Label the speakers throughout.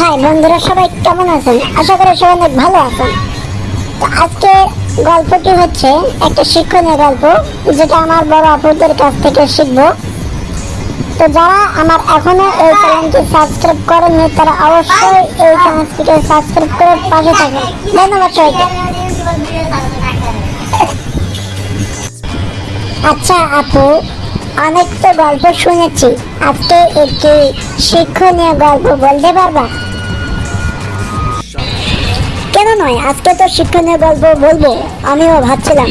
Speaker 1: High, বন্ধুরা সবাই কেমন আছেন? আশা করি সবাই অনেক ভালো আছেন। আজকে গল্পটি হচ্ছে একটা শিক্ষণীয় গল্প, যেটা আমার বড় আপুদের কাছ থেকে শিখব। তো যারা আমার এখনও এই চ্যানেলটি সাবস্ক্রাইব করেননি, তারা অবশ্যই এই চ্যানেলটিকে সাবস্ক্রাইব করে পাশে থাকবেন। ধন্যবাদ সবাইকে। আচ্ছা আপু, অনেক তো গল্প শুনেছি। আজকে একটি শিক্ষণীয় গল্প বলতে পারবা? কেন নয়? আজকে তো শিক্ষণীয় গল্প বলব, আমিও ভাবছিলাম।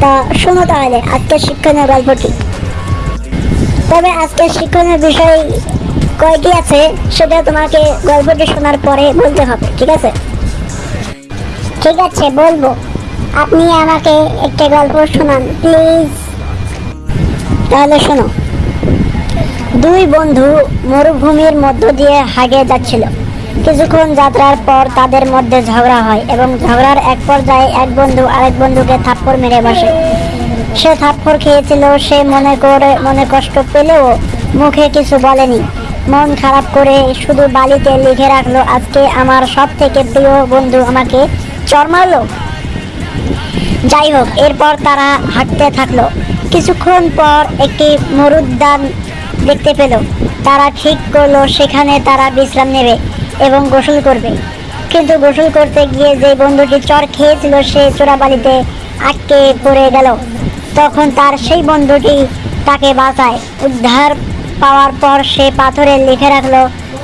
Speaker 1: তা শোনো তাহলে, আজকে শিক্ষণীয় গল্পটি তবে আজকে শিক্ষণীয় বিষয় কয়টি আছে, সেটা তোমাকে গল্পটি শোনার পরে বলতে হবে, ঠিক আছে? ঠিক আছে, বলব। আপনি আমাকে একটা গল্প শোনান, প্লিজ। তাহলে শোনো। দুই বন্ধু মরুভূমির মধ্য দিয়ে হাগে যাচ্ছিল। কিছুক্ষণ যাত্রার পর তাদের মধ্যে ঝগড়া হয় এবং ঝগড়ার এক পর্যায়ে এক বন্ধু আরেক বন্ধুকে থাপ্পড় মেরে বসে। সে থাপ্পড় খেয়েছিল, সে মনে করে, মনে কষ্ট পেলেও মুখে কিছু বলেনি। মন খারাপ করে শুধু বালিতে লিখে রাখল, আজকে আমার সব থেকে প্রিয় বন্ধু আমাকে চর মারলো। যাই হোক, এরপর তারা হাঁটতে থাকল। কিছুক্ষণ পর একটি মরুদ্যান দেখতে পেল। তারা ঠিক করল, সেখানে তারা বিশ্রাম নেবে। এবং গোসল করবে। কিন্তু গোসল করতে গিয়ে যে বন্ধুটি চর খেয়েছিল, সে চোরাবালিতে আটকে পড়ে গেল। তখন তার সেই বন্ধুটি তাকে বাঁচায়। উদ্ধার পাওয়ার পর সে পাথরে লিখে রাখল,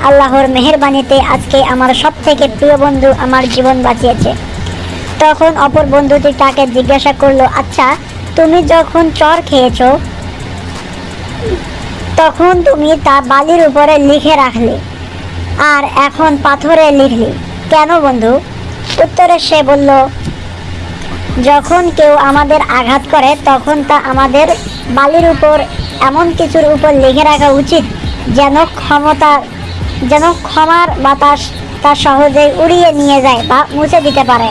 Speaker 1: আল্লাহর মেহেরবানিতে আজকে আমার সব থেকে প্রিয় বন্ধু আমার জীবন বাঁচিয়েছে। তখন অপর বন্ধুটি তাকে জিজ্ঞাসা করল আচ্ছা তুমি যখন চর খেয়েছো, তখন তুমি তা বালির উপরে লিখে রাখলে আর এখন পাথরে লিখলি কেন বন্ধু? উত্তরে সে বলল, যখন কেউ আমাদের আঘাত করে, তখন তা আমাদের বালির উপর এমন কিছুর উপর লিখে রাখা উচিত যেন ক্ষমতা, যেন ক্ষমার বাতাস তা সহজেই উড়িয়ে নিয়ে যায় বা মুছে দিতে পারে।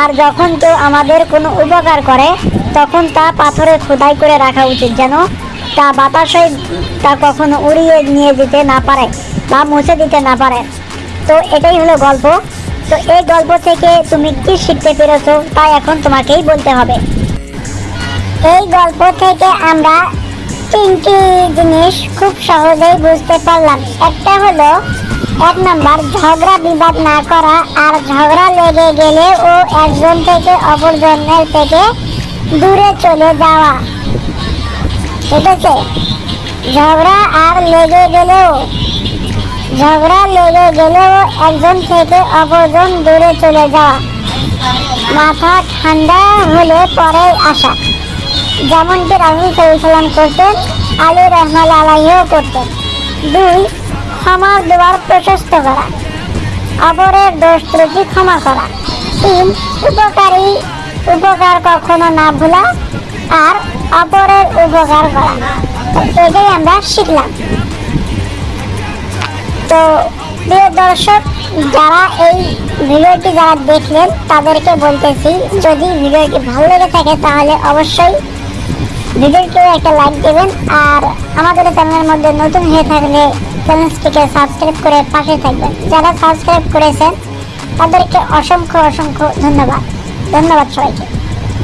Speaker 1: আর যখন কেউ আমাদের কোনো উপকার করে, তখন তা পাথরে খোদাই করে রাখা উচিত যেন তা বাতাসে তা কখনো উড়িয়ে নিয়ে যেতে না পারে বা মুছে দিতে না পারে। তো এটাই হলো গল্প। তো এই গল্প থেকে তুমি কি শিখতে পেরেছ তা এখন তোমাকেই বলতে হবে। এই গল্প থেকে আমরা তিনটি জিনিস খুব সহজেই বুঝতে পারলাম। একটা হলো, এক নম্বর, ঝগড়া বিবাদ না করা আর ঝগড়া লেগে গেলে ও একজন থেকে অপরজনের থেকে দূরে চলে যাওয়া। ঠিক আছে ঝগড়া আর লেগে গেলেও, ঝগড়া লেগে গেলেও একজন থেকে অপরজন দূরে চলে যাওয়া মাথা ঠান্ডা হলে পরে আসা। যেমনটি রাহুল সাল্লাম করতেন, আলী রহমাল আলাইও করতেন। দুই ক্ষমার দেওয়ার প্রশস্ত করা। অপরের দোষ ত্রুটি ক্ষমা করা। তিন, উপকারী, উপকার কখনো না ভোলা। আর অপরের উপকার করা এটাই আমরা শিখলাম। তো প্রিয় দর্শক, যারা এই ভিডিওটি যারা দেখলেন, তাদেরকে বলতেছি, যদি ভিডিওটি ভালো লেগে থাকে, তাহলে অবশ্যই ভিডিওটিও একটা লাইক দেবেন। আর আমাদের চ্যানেলের মধ্যে নতুন হয়ে থাকলে চ্যানেলটিকে সাবস্ক্রাইব করে পাশে থাকবেন। যারা সাবস্ক্রাইব করেছেন, তাদেরকে অসংখ্য অসংখ্য ধন্যবাদ। ধন্যবাদ সবাইকে।